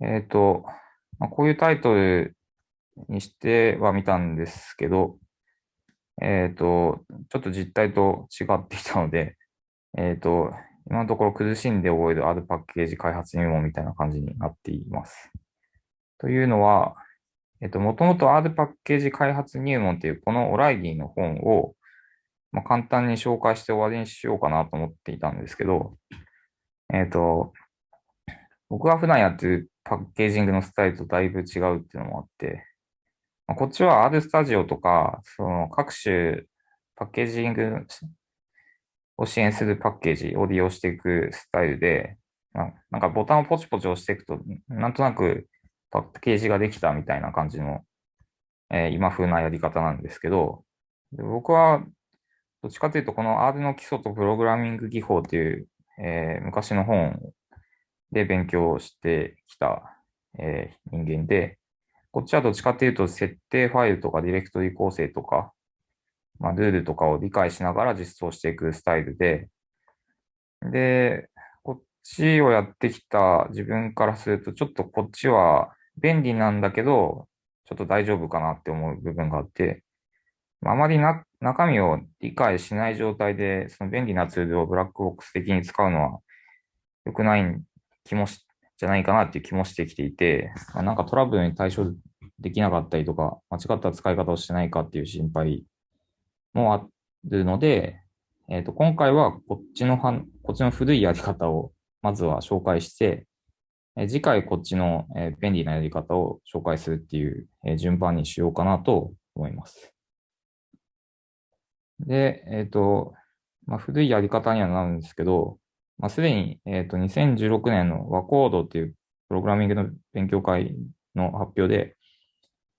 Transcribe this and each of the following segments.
えっ、と、まあ、こういうタイトルにしては見たんですけど、えっ、と、ちょっと実態と違ってきたので、えっ、と、今のところ苦しんで覚える R パッケージ開発入門みたいな感じになっています。というのは、えっと、もともと R パッケージ開発入門っていうこのオライリーの本を、まあ、簡単に紹介して終わりにしようかなと思っていたんですけど、えっと、僕が普段やってるパッケージングのスタイルとだいぶ違うっていうのもあって、まあ、こっちは R スタジオとか、その各種パッケージングを支援するパッケージを利用していくスタイルで、なんかボタンをポチポチ押していくと、なんとなくパッケージができたみたいな感じの、えー、今風なやり方なんですけど、僕はどっちかというと、この R の基礎とプログラミング技法という、えー、昔の本で勉強してきた、えー、人間で、こっちはどっちかというと、設定ファイルとかディレクトリ構成とか、まあ、ルールとかを理解しながら実装していくスタイルで、で、こっちをやってきた自分からすると、ちょっとこっちは便利なんだけど、ちょっと大丈夫かなって思う部分があって、あまりな中身を理解しない状態で、その便利なツールをブラックボックス的に使うのは良くない気もし、じゃないかなっていう気もしてきていて、まあ、なんかトラブルに対処できなかったりとか、間違った使い方をしてないかっていう心配もあるので、えっ、ー、と、今回はこっちのはこっちの古いやり方をまずは紹介して、え次回こっちの、え便利なやり方を紹介するっていう、え順番にしようかなと思います。で、えっ、ー、と、まあ、古いやり方にはなるんですけど、まあ、すでに、え、ー、と、2016年のワコードっていうプログラミングの勉強会の発表で、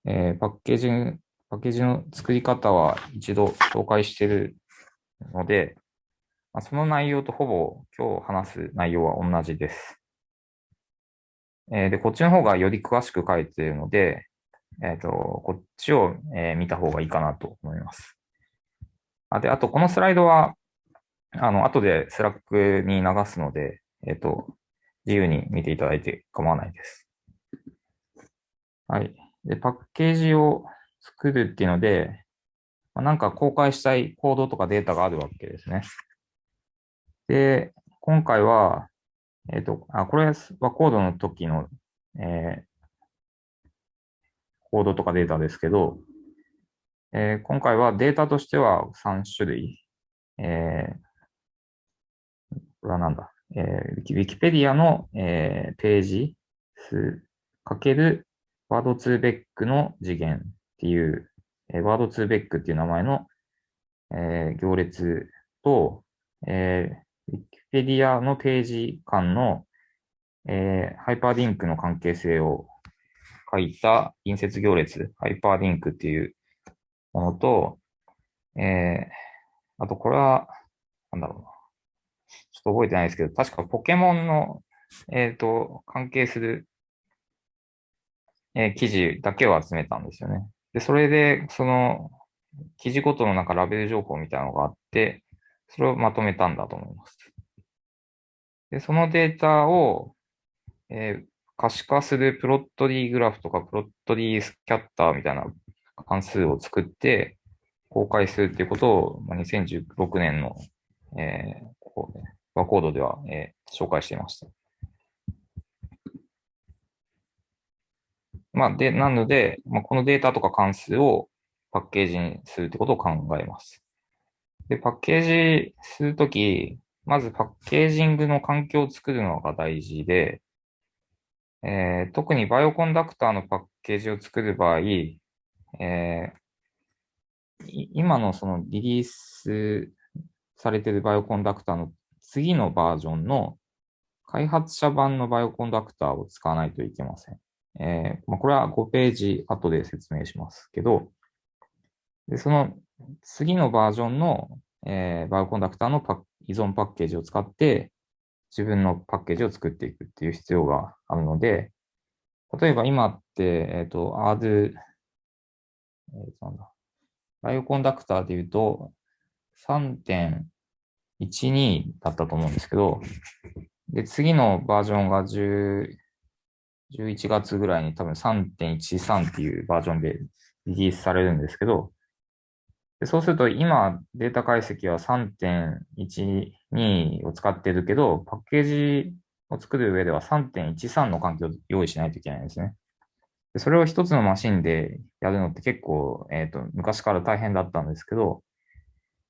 えー、パッケージ、パッケージの作り方は一度紹介しているので、まあ、その内容とほぼ今日話す内容は同じです。えー、で、こっちの方がより詳しく書いているので、えっ、ー、と、こっちを、え、見た方がいいかなと思います。あで、あと、このスライドは、あの、後で Slack に流すので、えっ、と、自由に見ていただいて構わないです。はい。で、パッケージを作るっていうので、まあ、なんか公開したいコードとかデータがあるわけですね。で、今回は、えっ、ー、と、あ、これはコードの時の、えー、コードとかデータですけど、えー、今回はデータとしては3種類。えー、これはなんだ、えー、ウィキペディアの、えー、ページ数かけるワードツーベックの次元っていう、えー、ワードツーベックっていう名前の、えー、行列と、えー、ペディアのページ間の、えー、ハイパーリンクの関係性を書いた隣接行列、ハイパーリンクっていうものと、えー、あとこれは、なんだろうな。ちょっと覚えてないですけど、確かポケモンの、えっ、ー、と、関係する、えー、記事だけを集めたんですよね。で、それで、その、記事ごとのなんかラベル情報みたいなのがあって、それをまとめたんだと思います。で、そのデータを、えー、可視化するプロットリーグラフとかプロットリースキャッターみたいな関数を作って公開するっていうことを、2016年の、えー、ここ、ね、ワコードでは、えー、紹介していました。まあ、で、なので、まあ、このデータとか関数をパッケージにするってことを考えます。で、パッケージするとき、まずパッケージングの環境を作るのが大事で、えー、特にバイオコンダクターのパッケージを作る場合、えー、今のそのリリースされているバイオコンダクターの次のバージョンの開発者版のバイオコンダクターを使わないといけません。えーまあ、これは5ページ後で説明しますけど、でその次のバージョンの、えー、バイオコンダクターのパ依存パッケージを使って自分のパッケージを作っていくっていう必要があるので、例えば今って、えっ、ー、と、R、えー、なんだ、バイオコンダクターで言うと12だったと思うんですけど、で、次のバージョンが10、11月ぐらいに多分3.13っていうバージョンでリリースされるんですけど、でそうすると今データ解析は3.12を使ってるけど、パッケージを作る上では3.13の環境を用意しないといけないんですね。でそれを一つのマシンでやるのって結構、えっ、ー、と、昔から大変だったんですけど、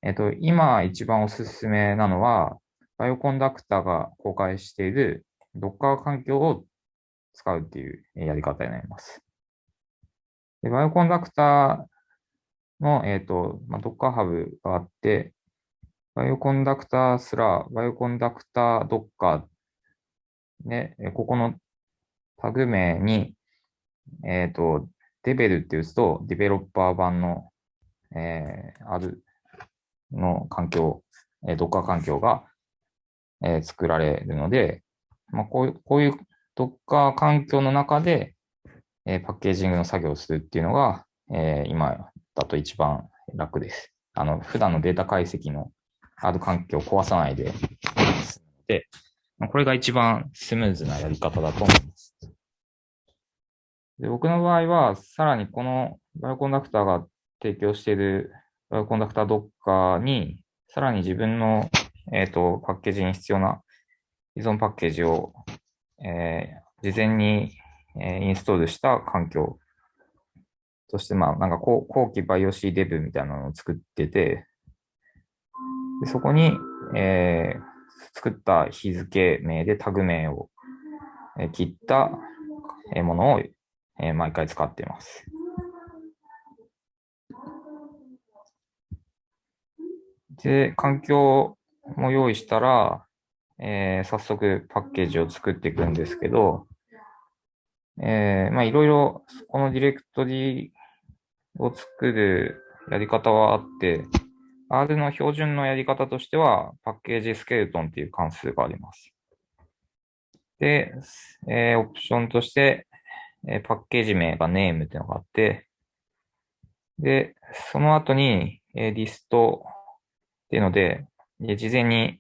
えっ、と、今一番おすすめなのは、バイオコンダクターが公開している Docker 環境を使うっていうやり方になります。でバイオコンダクターの、えっ、と、まあ、Docker Hub があって、バイオコンダクターすら、バイオコンダクター Docker で、ここのタグ名に、えっ、ー、と、デベルって打つと、デベロッパー版の、えー、あるの環境、えー、Docker 環境が、えー、作られるので、まあ、こういう、こういう Docker 環境の中で、えー、パッケージングの作業をするっていうのが、えー、今だと一番楽です。あの、普段のデータ解析のハード環境を壊さないで、で、これが一番スムーズなやり方だと思います。で僕の場合は、さらにこのバイオコンダクターが提供しているコンダクター Docker に、さらに自分の、え、ー、とパッケージに必要な依存パッケージを、えー、事前に、えー、インストールした環境として、まあ、なんか後期バイオ C デブみたいなのを作ってて、でそこに、えー、作った日付名でタグ名を、切ったものを、えー、毎回使っています。で、環境も用意したら、えー、早速パッケージを作っていくんですけど、えー、まあいろいろこのディレクトリを作るやり方はあって、R の標準のやり方としては、パッケージスケルトンっていう関数があります。で、えー、オプションとして、えー、パッケージ名が name っていうのがあって、で、その後に、えー、リストっていうので、で事前に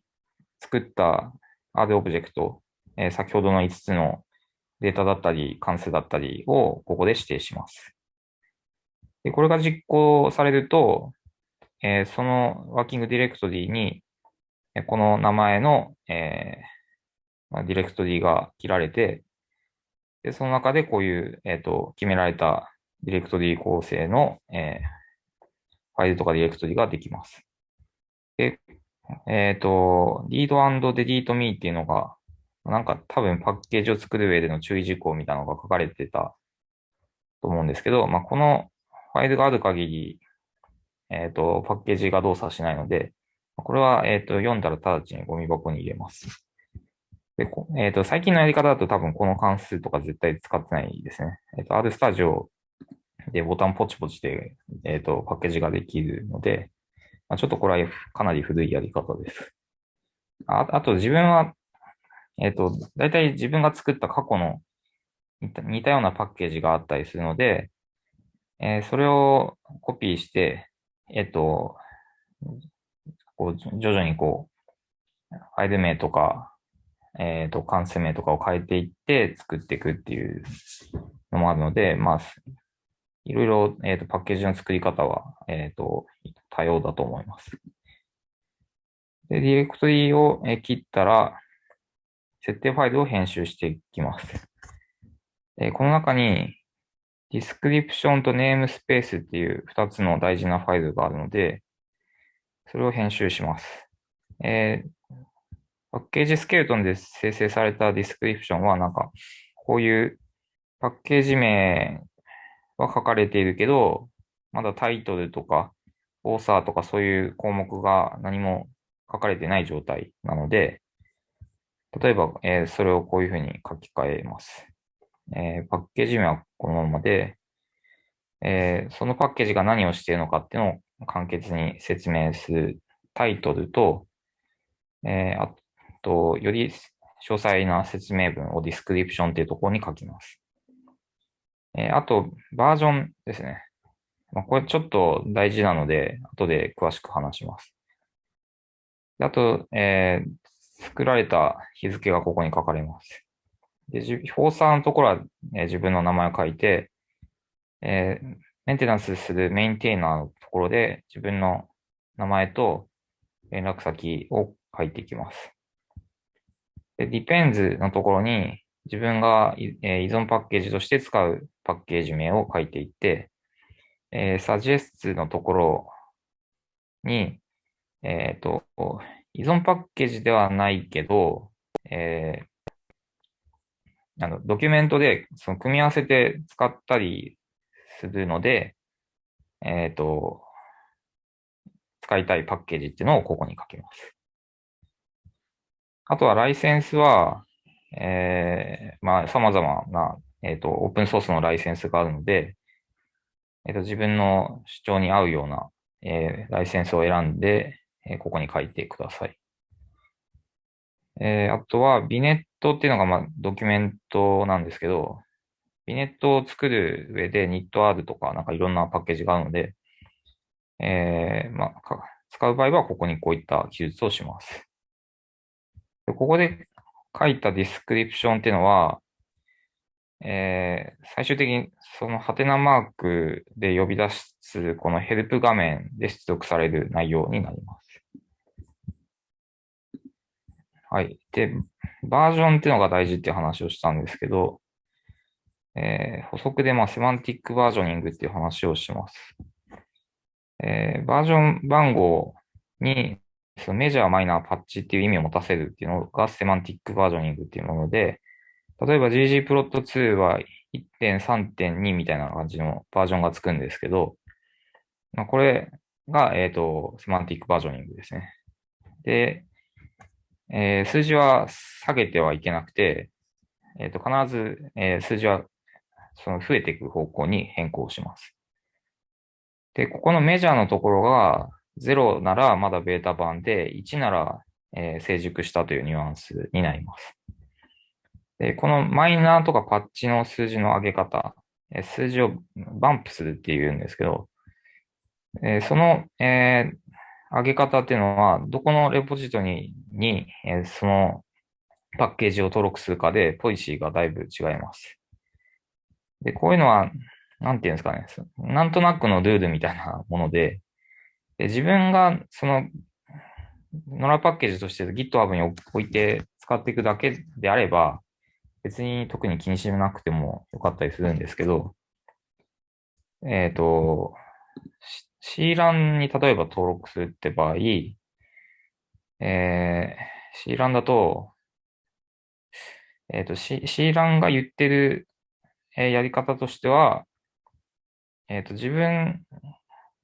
作った R オブジェクト、えー、先ほどの5つのデータだったり、関数だったりをここで指定します。でこれが実行されると、えー、そのワーキングディレクトリーに、この名前の、えーまあ、ディレクトリーが切られて、でその中でこういう、えーと、決められたディレクトリー構成の、えー、ファイルとかディレクトリができます。で、えっ、ー、と、リード &delete me っていうのが、なんか多分パッケージを作る上での注意事項みたいなのが書かれてたと思うんですけど、まあ、このファイルがある限り、えっ、ー、と、パッケージが動作しないので、これは、えっ、ー、と、読んだら直ちにゴミ箱に入れます。で、えっ、と、最近のやり方だと多分この関数とか絶対使ってないですね。えっ、と、R スタジオでボタンポチポチで、えっ、と、パッケージができるので、まあ、ちょっとこれはかなり古いやり方です。ああと自分は、えっ、ー、と、大体自分が作った過去の似たようなパッケージがあったりするので、えー、それをコピーして、えっ、ー、と、こう徐々にこう、ファイル名とか、えっ、と、関数名とかを変えていって作っていくっていうのもあるので、まあ、いろいろ、えっ、ー、と、パッケージの作り方は、えっ、ー、と、多様だと思います。で、ディレクトリを切ったら、設定ファイルを編集していきます。えこの中に、 DESCRIPTION と NAMESPACE っていう2つの大事なファイルがあるので、それを編集します。えー、パッケージスケルトンで生成されたディスクリプションは、なんか、こういうパッケージ名は書かれているけど、まだタイトルとか、オーサーとかそういう項目が何も書かれてない状態なので、例えば、えー、それをこういうふうに書き換えます。えー、パッケージ名はこのままで、えー、そのパッケージが何をしているのかっていうのを簡潔に説明するタイトルと、えあと、より詳細な説明文をディスクリプションっていうところに書きます。え、あと、バージョンですね。まあ、これちょっと大事なので、後で詳しく話します。あと、えー、作られた日付がここに書かれます。で、フォーサーのところは、えー、自分の名前を書いて、えー、メンテナンスするメインテイナーのところで自分の名前と連絡先を書いていきます。で、depends のところに自分が、えー、依存パッケージとして使うパッケージ名を書いていって、えー、suggest のところに、えっ、ー、と、依存パッケージではないけど、えー、あの、ドキュメントでその組み合わせて使ったりするので、えっ、ー、と、使いたいパッケージっていうのをここに書きます。あとはライセンスは、えー、まあ、様々な、えっ、ー、と、オープンソースのライセンスがあるので、えっ、ー、と、自分の主張に合うような、えー、ライセンスを選んで、えー、ここに書いてください。えー、あとは、 vignette っていうのが、まあ、ドキュメントなんですけど、 vignette を作る上で knitr とか、なんかいろんなパッケージがあるので、えー、まあ、使う場合はここにこういった記述をします。でここで書いた DESCRIPTION っていうのは、えー、最終的にそのハテナマークで呼び出すこのヘルプ画面で出力される内容になります。はい。で、バージョンっていうのが大事っていう話をしたんですけど、えー、補足でまあセマンティックバージョニングっていう話をします。えー、バージョン番号にそのメジャー、マイナー、パッチっていう意味を持たせるっていうのがセマンティックバージョニングっていうもので、例えば ggplot2 は1.3.2みたいな感じのバージョンがつくんですけど、まあ、これが、えっ、ー、と、セマンティックバージョニングですね。で、えー、数字は下げてはいけなくて、えっ、ー、と、必ず、えー、数字はその増えていく方向に変更します。で、ここのメジャーのところが、0ならまだベータ版で、1なら、えー、成熟したというニュアンスになります。で、このマイナーとかパッチの数字の上げ方、数字をバンプするっていうんですけど、え、その、え、上げ方っていうのは、どこのレポジトリに、え、そのパッケージを登録するかで、ポリシーがだいぶ違います。で、こういうのは、なんていうんですかね、なんとなくのルールみたいなもので、で自分がその、ノラパッケージとして GitHub に置いて使っていくだけであれば、別に特に気にしなくてもよかったりするんですけど、えっ、ー、と、C ランに例えば登録するって場合、えー、C ランだと、えっ、ー、と C、C ランが言ってる、えー、やり方としては、えっ、ー、と、自分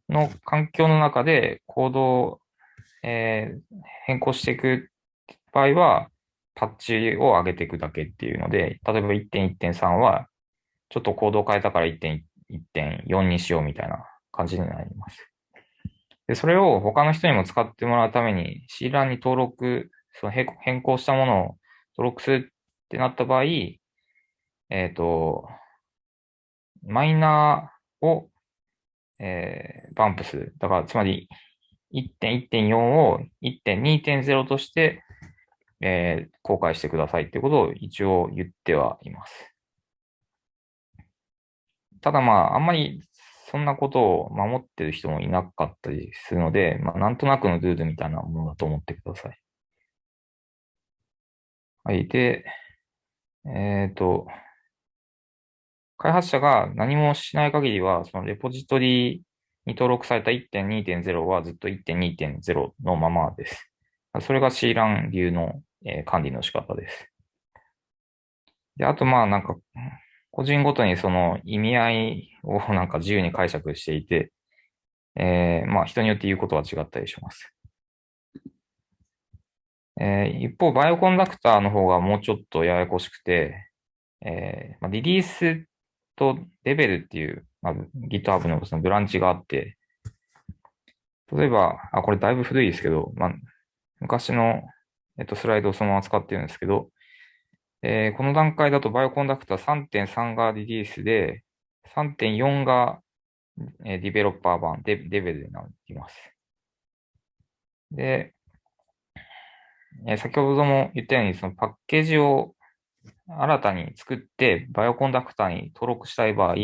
の環境の中でコードを、えー、変更していく場合は、パッチを上げていくだけっていうので、例えば1.1.3は、ちょっとコードを変えたから1.1.4にしようみたいな感じになります。で、それを他の人にも使ってもらうために C ランに登録、その変更したものを登録するってなった場合、えっ、ー、と、マイナーをえー、バンプ数。だから、つまり1.1.4を1.2.0として、えー、公開してくださいってことを一応言ってはいます。ただまあ、あんまりそんなことを守ってる人もいなかったりするので、まあ、なんとなくのルールみたいなものだと思ってください。はい。で、えっ、ー、と、開発者が何もしない限りは、そのレポジトリに登録された1.2.0はずっと1.2.0のままです。それが C ラン流の、え、管理の仕方です。で、あとまあなんか、個人ごとにその意味合いを なんか自由に解釈していて、えー、まあ人によって言うことは違ったりします。えー、一方、バイオコンダクターの方がもうちょっとややこしくて、えーまあ、リリースとレベルっていう、まあ、GitHub のそのブランチがあって、例えば、あ、これだいぶ古いですけど、まあ、昔の、えっと、スライドをそのまま使ってるんですけど、えー、この段階だとバイオコンダクター3.3がリリースで、3.4が、え、ディベロッパー版、デデベルになります。で、え、先ほども言ったように、そのパッケージを新たに作ってバイオコンダクターに登録したい場合、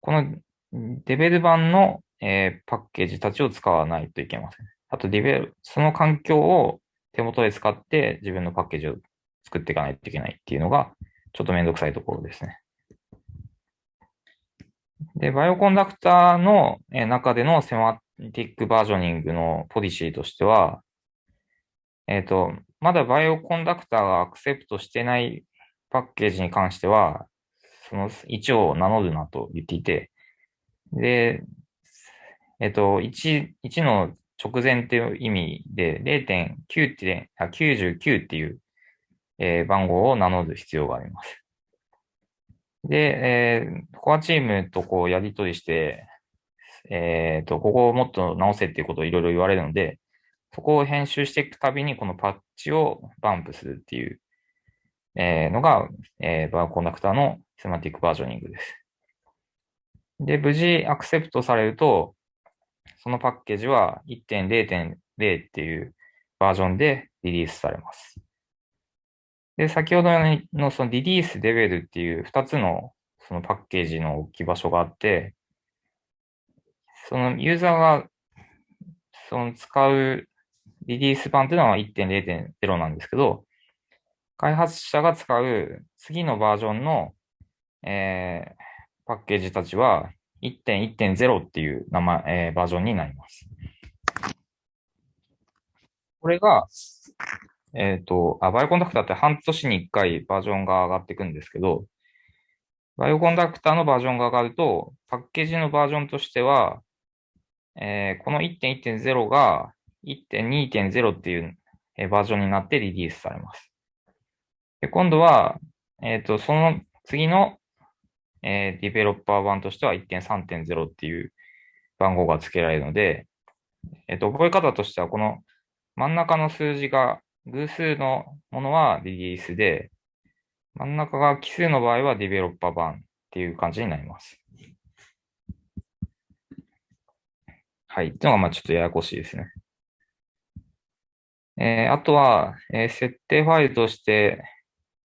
このデベル版の、え、パッケージたちを使わないといけません。あとディベル、その環境を手元で使って自分のパッケージを作っていかないといけないっていうのが、ちょっとめんどくさいところですね。で、バイオコンダクターの中でのセマティックバージョニングのポリシーとしては、えっ、ー、と、まだバイオコンダクターがアクセプトしてないパッケージに関しては、その1を名乗るなと言っていて、で、えっ、ー、と、1、1の直前っていう意味で0.9ってあ99っていう、えー、番号を名乗る必要があります。で、えー、コアチームとこうやり取りして、えっ、ー、と、ここをもっと直せっていうことをいろいろ言われるので、そこを編集していくたびにこのパッチをバンプするっていう、えー、のが、えー、バーコンダクターのセマティックバージョニングです。で、無事アクセプトされると、そのパッケージは1.0.0っていうバージョンでリリースされます。で、先ほどのそのリリースレベルっていう2つのそのパッケージの置き場所があって、そのユーザーがその使うリリース版っていうのは1.0.0なんですけど、開発者が使う次のバージョンの、えー、パッケージたちは1.1.0っていう名前、えー、バージョンになります。これが、えっ、ー、とあ、バイオコンダクターって半年に1回バージョンが上がっていくんですけど、バイオコンダクターのバージョンが上がると、パッケージのバージョンとしては、えー、この1.1.0が1.2.0っていうバージョンになってリリースされます。で今度は、えっ、ー、と、その次の、えー、ディベロッパー版としては1.3.0っていう番号が付けられるので、えっ、ー、と、覚え方としては、この真ん中の数字が偶数のものはリリースで、真ん中が奇数の場合はディベロッパー版っていう感じになります。はい。っていうのが、まあちょっとややこしいですね。えー、あとは、えー、設定ファイルとして、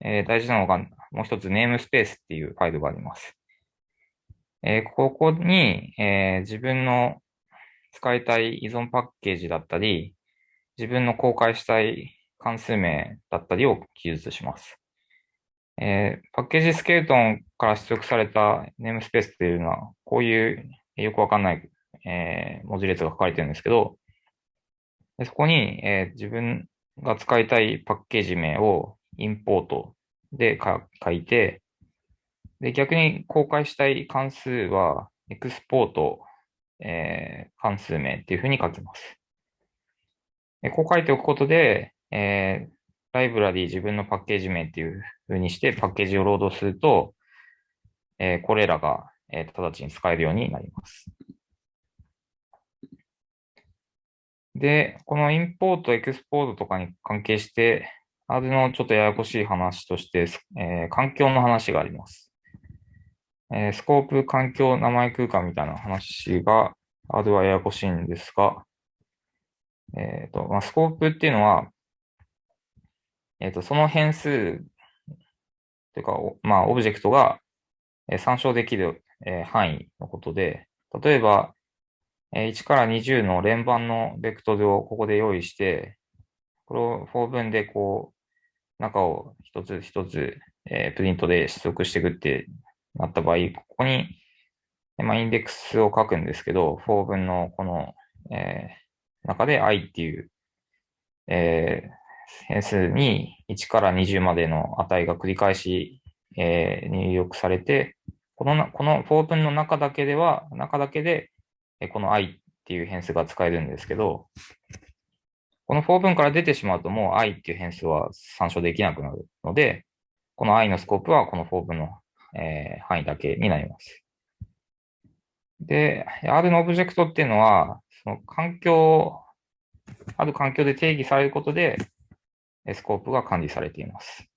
えー、大事なのが、もう一つネームスペースっていうファイルがあります。えここに、え自分の使いたい依存パッケージだったり、自分の公開したい関数名だったりを記述します。えパッケージスケルトンから出力されたネームスペースっていうのは、こういうよくわかんない、え文字列が書かれてるんですけど、でそこに、えー、自分が使いたいパッケージ名をインポートで書いて、で、逆に公開したい関数は、エクスポート、えー、関数名っていうふうに書きます。でこう書いておくことで、えー、ライブラリー自分のパッケージ名っていうふうにしてパッケージをロードすると、えー、これらが、えー、直ちに使えるようになります。で、このインポート、エクスポートとかに関係して、あれのちょっとややこしい話として、えー、環境の話があります。えー、スコープ、環境、名前空間みたいな話が、あれはややこしいんですが、えっ、ー、と、まあ、スコープっていうのは、えっ、と、その変数というか、まあ、オブジェクトが参照できる、え範囲のことで、例えば、1から20の連番のベクトルをここで用意して、これを4分でこう、中を一つ一つ、えー、プリントで出力していくってなった場合、ここに、まあ、インデックスを書くんですけど、4分のこの、えー、中で i っていう、えー、変数に1から20までの値が繰り返し、えー、入力されて、この、この4分の中だけでは、中だけで、この i っていう変数が使えるんですけど、この for 文から出てしまうともう i っていう変数は参照できなくなるので、この i のスコープはこの for 文の、えー、範囲だけになります。で、R のオブジェクトっていうのは、その環境、ある環境で定義されることで、スコープが管理されています。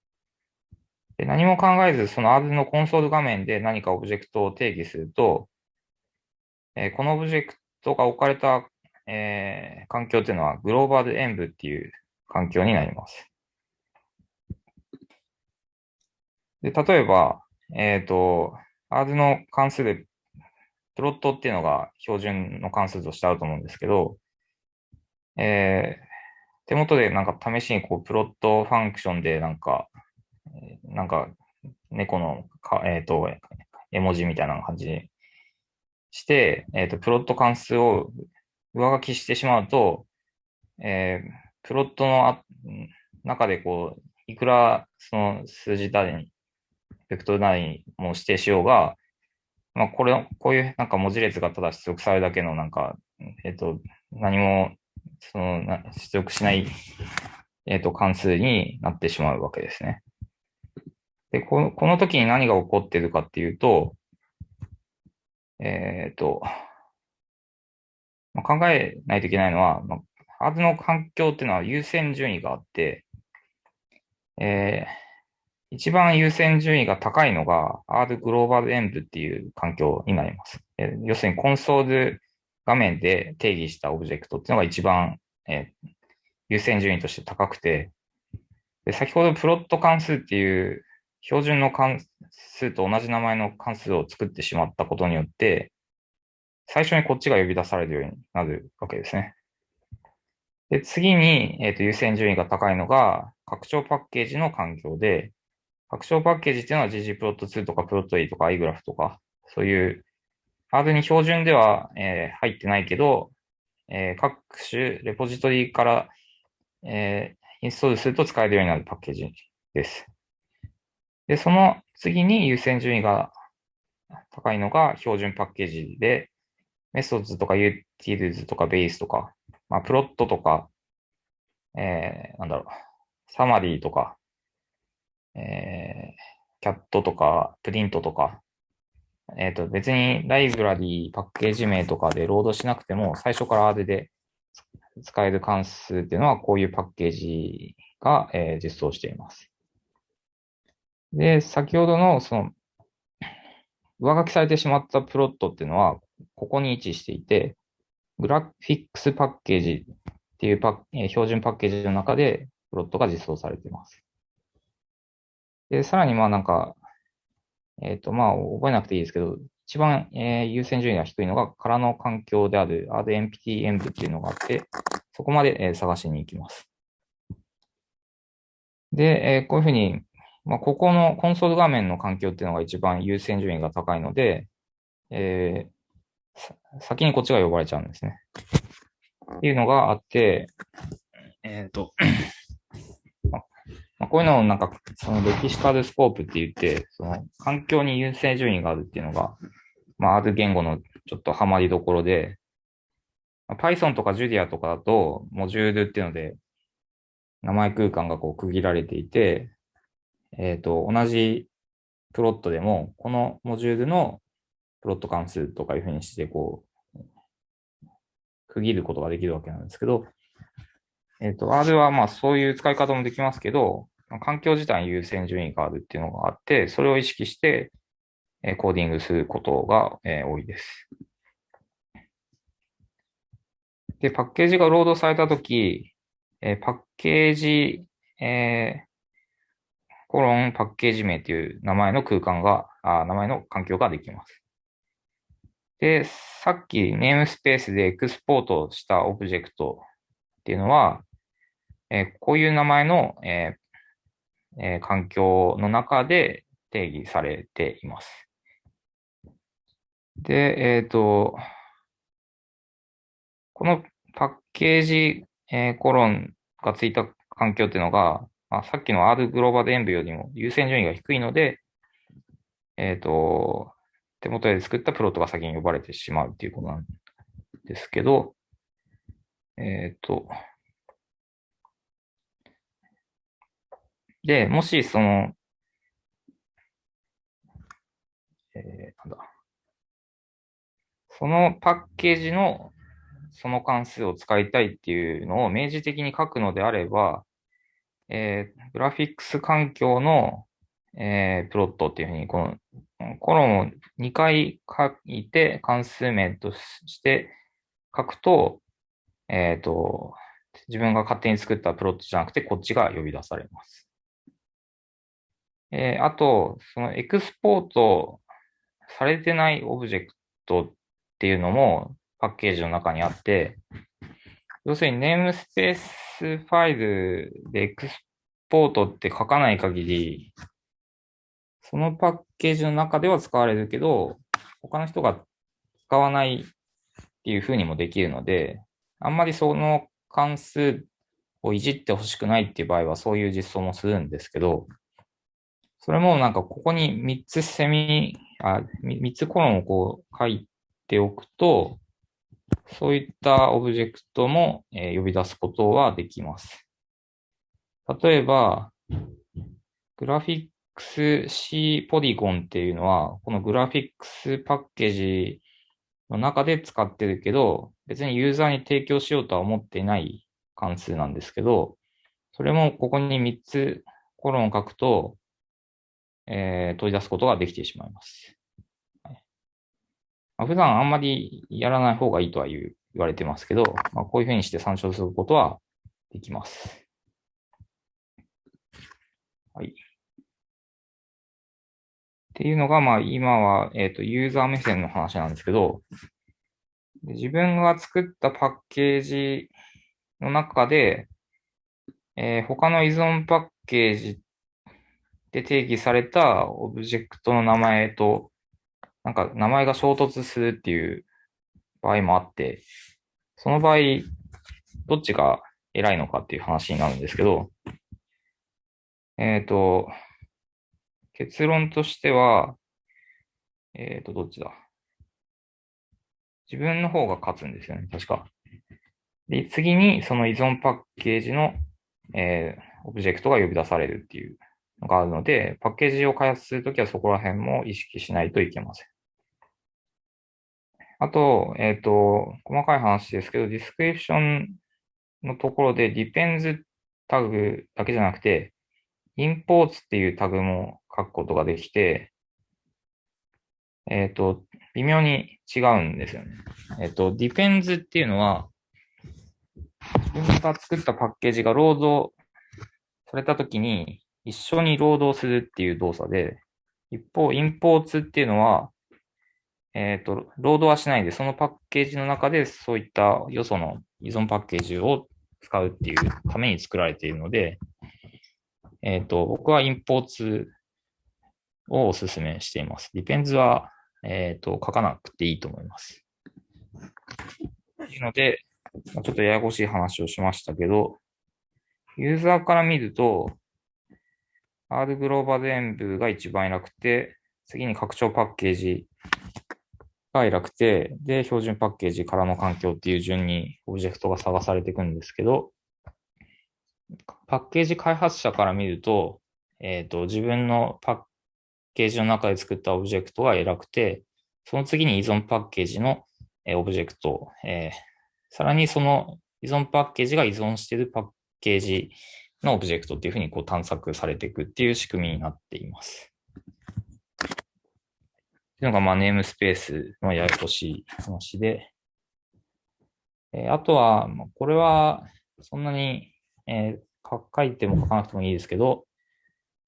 で何も考えず、その R のコンソール画面で何かオブジェクトを定義すると、えこのオブジェクトが置かれた、えー、環境っていうのは global env っていう環境になります。で、例えば、えっ、と、R の関数で、 plot っていうのが標準の関数としてあると思うんですけど、えー、手元でなんか試しにこう、 plot function でなんか、なんか、猫のか、えっ、と、絵文字みたいな感じにして、えっ、と、プロット関数を上書きしてしまうと、えー、プロットの中でこう、いくらその数字単位、ベクトル単位も指定しようが、まあ、これ、こういうなんか文字列がただ出力されるだけのなんか、えっ、と、何も、その、出力しない、えっ、と、関数になってしまうわけですね。で、この、この時に何が起こってるかっていうと、えっ、と、まあ、考えないといけないのは、まあ、ハードの環境っていうのは優先順位があって、えー、一番優先順位が高いのが R グローバル演舞っていう環境になります。えー、要するにコンソール画面で定義したオブジェクトっていうのが一番、えー、優先順位として高くて、で先ほどプロット関数っていう標準の関数と同じ名前の関数を作ってしまったことによって、最初にこっちが呼び出されるようになるわけですね。で、次に、えっ、ー、と、優先順位が高いのが、拡張パッケージの環境で、拡張パッケージっていうのは ggplot2 とか plot とか igraph とか、そういうハードに標準では、えー、入ってないけど、えー、各種レポジトリから、えー、インストールすると使えるようになるパッケージです。で、その次に優先順位が高いのが標準パッケージで、 methods とか utils とかベースとか、まあ、 plot とか、えー、なんだろう、 summary とか、えー、 cat とか、プリントとか、えっ、ー、と、別にライブラリー、パッケージ名とかでロードしなくても、最初から R で使える関数っていうのは、こういうパッケージが、えー、実装しています。で、先ほどの、その、上書きされてしまったプロットっていうのは、ここに位置していて、グラフィックスパッケージっていうパッ、標準パッケージの中でプロットが実装されています。で、さらにまあなんか、えっ、ー、とまあ覚えなくていいですけど、一番、えー、優先順位が低いのが空の環境である AddEmpty env っていうのがあって、そこまで、えー、探しに行きます。で、えー、こういうふうに、まあ、ここのコンソール画面の環境っていうのが一番優先順位が高いので、えー、先にこっちが呼ばれちゃうんですね。っていうのがあって、えっ、ー、とまあ、こういうのをなんか、その歴史カルスコープって言って、その環境に優先順位があるっていうのが、まあ、R 言語のちょっとハマりどころで、まあ、Python とか Julia とかだと、モジュールっていうので、名前空間がこう区切られていて、えっ、ー、と、同じプロットでも、このモジュールのプロット関数とかいうふうにして、こう、区切ることができるわけなんですけど、えっ、ー、と、R はまあそういう使い方もできますけど、環境自体に優先順位があるっていうのがあって、それを意識して、え、コーディングすることが、え、多いです。で、パッケージがロードされたとき、え、パッケージ、えー、コロンパッケージ名っていう名前の空間が、あ名前の環境ができます。で、さっきネームスペースでエクスポートしたオブジェクトっていうのは、え、こういう名前の、ええ、環境の中で定義されています。で、えっ、ー、と、このパッケージ、え、コロンがついた環境っていうのが、まあ、さっきの R グローバルエンブよりも優先順位が低いので、えっ、ー、と、手元で作ったプロットが先に呼ばれてしまうっていうことなんですけど、えっ、ー、と、で、もし、その、えー、なんだ。そのパッケージのその関数を使いたいっていうのを明示的に書くのであれば、えー、グラフィックス環境の、えー、プロットっていうふうに、このコロンを2回書いて関数名として書くと、えっ、ー、と、自分が勝手に作ったプロットじゃなくて、こっちが呼び出されます。えー、あと、そのエクスポートされてないオブジェクトっていうのもパッケージの中にあって、要するにネームスペースファイルでエクスポートって書かない限り、そのパッケージの中では使われるけど、他の人が使わないっていう風にもできるので、あんまりその関数をいじってほしくないっていう場合はそういう実装もするんですけど、それもなんかここに3つセミ、あ、3つコロンをこう書いておくと、そういったオブジェクトも、呼び出すことはできます。例えば、グラフィッククス C ポリゴンっていうのは、このグラフィックスパッケージの中で使ってるけど、別にユーザーに提供しようとは思っていない関数なんですけど、それもここに3つコロンを書くと、えー、取り出すことができてしまいます。はいまあ、普段あんまりやらない方がいいとは言われてますけど、まあ、こういうふうにして参照することはできます。はい。っていうのが、まあ今は、えっ、と、ユーザー目線の話なんですけど、自分が作ったパッケージの中で、えー、他の依存パッケージで定義されたオブジェクトの名前と、なんか名前が衝突するっていう場合もあって、その場合、どっちが偉いのかっていう話になるんですけど、えっ、ー、と、結論としては、えっ、ー、と、どっちだ？自分の方が勝つんですよね、確か。で、次にその依存パッケージの、えー、オブジェクトが呼び出されるっていうのがあるので、パッケージを開発するときはそこら辺も意識しないといけません。あと、えっ、ー、と、細かい話ですけど、 DESCRIPTION のところで depends タグだけじゃなくて、imports っていうタグも書くことができて、えっ、ー、と、微妙に違うんですよね。えっ、ー、と、depends っていうのは、自分が作ったパッケージがロードされたときに、一緒にロードするっていう動作で、一方、imports っていうのは、えっ、ー、と、ロードはしないで、そのパッケージの中でそういったよその依存パッケージを使うっていうために作られているので、えっ、ー、と、僕はインポーツをお勧めしています。ディペンズは、えっ、ー、と、書かなくていいと思います。というので、ちょっとややこしい話をしましたけど、ユーザーから見ると、R グローバル演舞が一番偉くて、次に拡張パッケージが偉くて、で、標準パッケージからの環境っていう順にオブジェクトが探されていくんですけど、パッケージ開発者から見ると、えっ、ー、と、自分のパッケージの中で作ったオブジェクトが偉くて、その次に依存パッケージの、オブジェクト、えー、さらにその依存パッケージが依存しているパッケージのオブジェクトっていうふうにこう探索されていくっていう仕組みになっています。っていうのが、まあ、 namespace のややこしい話で、えー、あとは、これは、そんなにえー、書いても書かなくてもいいですけど、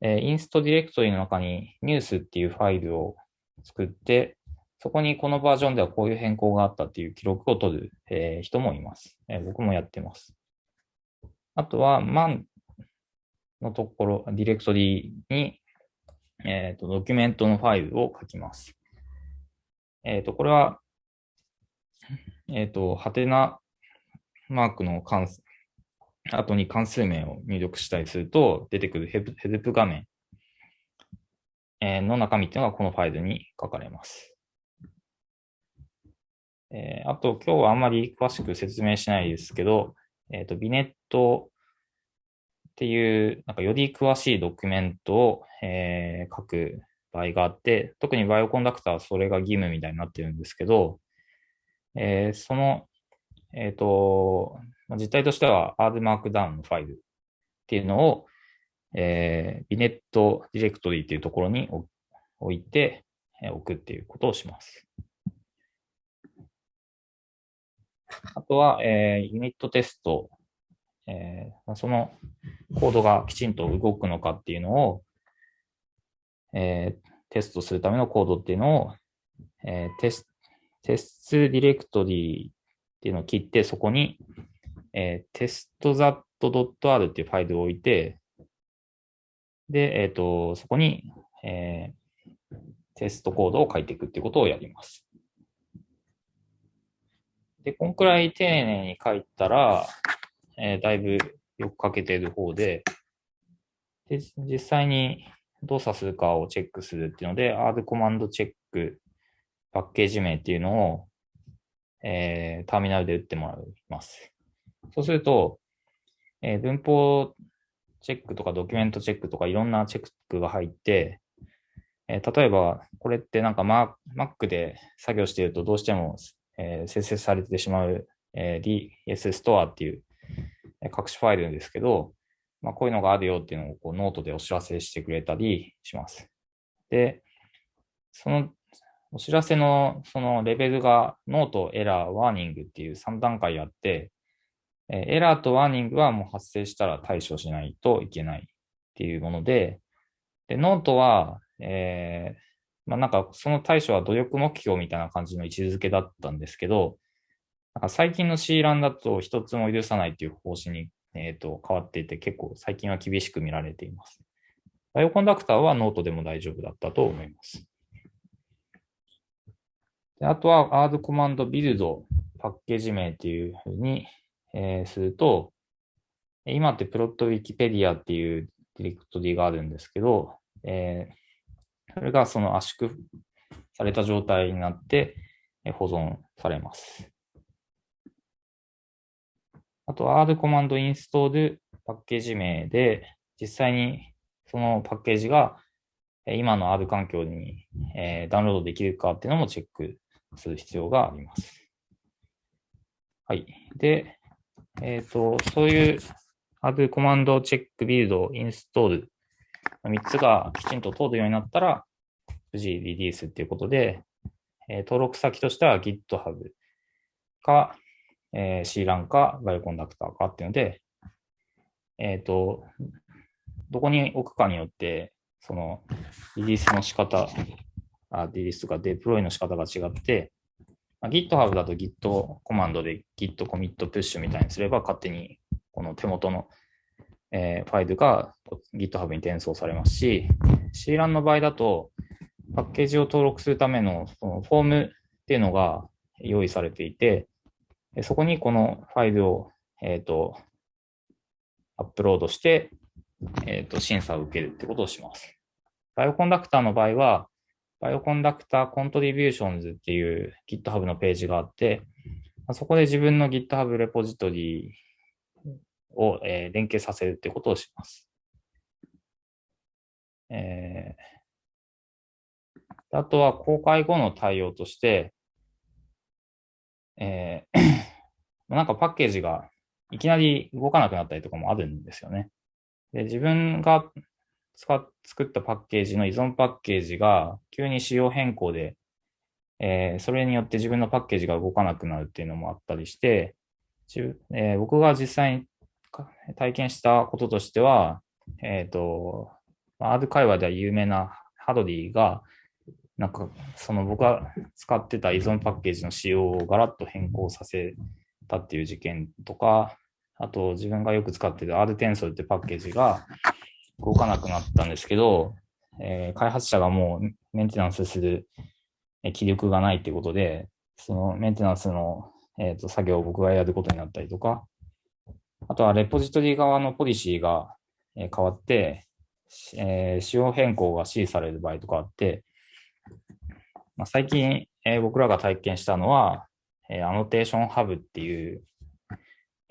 えー、インストディレクトリの中にニュースっていうファイルを作って、そこにこのバージョンではこういう変更があったっていう記録を取る、え、人もいます、え。僕もやってます。あとは、man のところ、ディレクトリに、えっ、ー、と、ドキュメントのファイルを書きます。えっ、ー、と、これは、えっ、ー、と、ハテナマークの関数後に関数名を入力したりすると、出てくるヘルプ画面の中身っていうのがこのファイルに書かれます。え、あと、今日はあんまり詳しく説明しないですけど、えっ、ー、と、ビネットっていう、なんかより詳しいドキュメントを、えー、書く場合があって、特に Bioconductor はそれが義務みたいになってるんですけど、えー、その、えっ、と、まあ、実態としては R マークダウンのファイルっていうのを、えー、 vignette ディレクトリーっていうところに置いて、えー、置くっていうことをします。あとは、えー、ユニットテスト、えー、そのコードがきちんと動くのかっていうのを、えー、テストするためのコードっていうのを、えー、テステストディレクトリーっていうのを切って、そこに、えー、testzat.r っていうファイルを置いて、で、えっ、ー、と、そこに、えー、テストコードを書いていくっていうことをやります。で、こんくらい丁寧に書いたら、えー、だいぶよく書けている方で、で、実際に動作するかをチェックするっていうので、R コマンドチェックパッケージ名っていうのを、えー、ターミナルで打ってもらいます。そうすると、えー、文法チェックとかドキュメントチェックとかいろんなチェックが入って、えー、例えば、これってなんか Mac で作業しているとどうしても、えー、生成されてしまう、えー、DS ストアっていう隠しファイルですけど、まあ、こういうのがあるよっていうのをこうノートでお知らせしてくれたりします。で、そのお知らせのそのレベルがノート、エラー、 warning っていう3段階あって、エラーと warning はもう発生したら対処しないといけないっていうもので、でノートは、えー、まあ、なんかその対処は努力目標みたいな感じの位置づけだったんですけど、なんか最近の C ランだと一つも許さないっていう方針に、えー、と変わっていて結構最近は厳しく見られています。 Bioconductor はノートでも大丈夫だったと思います。であとは R コマンドビルドパッケージ名っていうふうに、えー、すると、今ってプロットウィキペディアっていうディレクトリがあるんですけど、えー、それがその圧縮された状態になって保存されます。あと R コマンドインストールパッケージ名で、実際にそのパッケージが今の R 環境にダウンロードできるかっていうのもチェックする必要があります。はい。で、えっ、ー、と、そういう R コマンドチェックビルド、インストールの3つがきちんと通るようになったら、無事リリースっていうことで、えー、登録先としては GitHub か、えー、C ランか、バイオコンダクターかっていうので、えっ、ー、と、どこに置くかによって、そのリリースの仕方、あリリースとかデプロイの仕方が違って、まあ、GitHub だと Git コマンドで Git コミットプッシュみたいにすれば勝手にこの手元の、えー、ファイルが GitHub に転送されますし、C ランの場合だとパッケージを登録するためのそのフォームっていうのが用意されていて、そこにこのファイルを、え、ー、と、アップロードして、え、ー、と、審査を受けるってことをします。 Bioconductor の場合は、 Bioconductor Contributions っていう GitHub のページがあって、そこで自分の GitHub レポジトリを、え、連携させるってことをします。えー、あとは公開後の対応として、えー、なんかパッケージがいきなり動かなくなったりとかもあるんですよね。で自分が作ったパッケージの依存パッケージが急に仕様変更で、えー、それによって自分のパッケージが動かなくなるっていうのもあったりして、えー、僕が実際に体験したこととしては、えっ、ー、と、R 会話では有名なハドリーが、なんか、その僕が使ってた依存パッケージの仕様をガラッと変更させたっていう事件とか、あと自分がよく使ってた R テンソルってパッケージが、動かなくなったんですけど、えー、開発者がもうメンテナンスする気力がないっていうことで、そのメンテナンスの、えーと、作業を僕がやることになったりとか、あとはレポジトリ側のポリシーが変わって、えー、仕様変更が指示される場合とかあって、まあ、最近、えー、僕らが体験したのは、えー、アノテーションハブっていう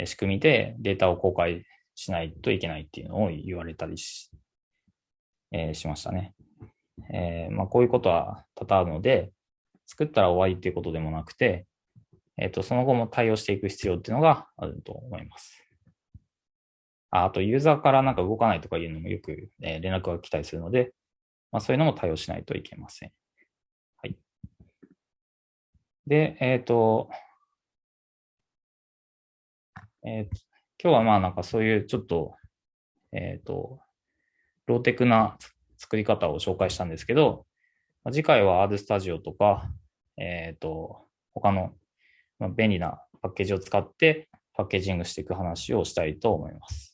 仕組みでデータを公開しないといけないっていうのを言われたりし,、えー、しましたね。えー、まあ、こういうことは多々あるので、作ったら終わりっていうことでもなくて、えっ、ー、と、その後も対応していく必要っていうのがあると思います。ああと、ユーザーからなんか動かないとかいうのもよく、えー、連絡が来たりするので、まあ、そういうのも対応しないといけません。はい。で、えっ、と、えっ、ー、今日はまあなんかそういうちょっと、えっ、ー、と、ローテクな作り方を紹介したんですけど、まあ、次回は RStudio とか、えっ、ー、と、他の便利なパッケージを使ってパッケージングしていく話をしたいと思います。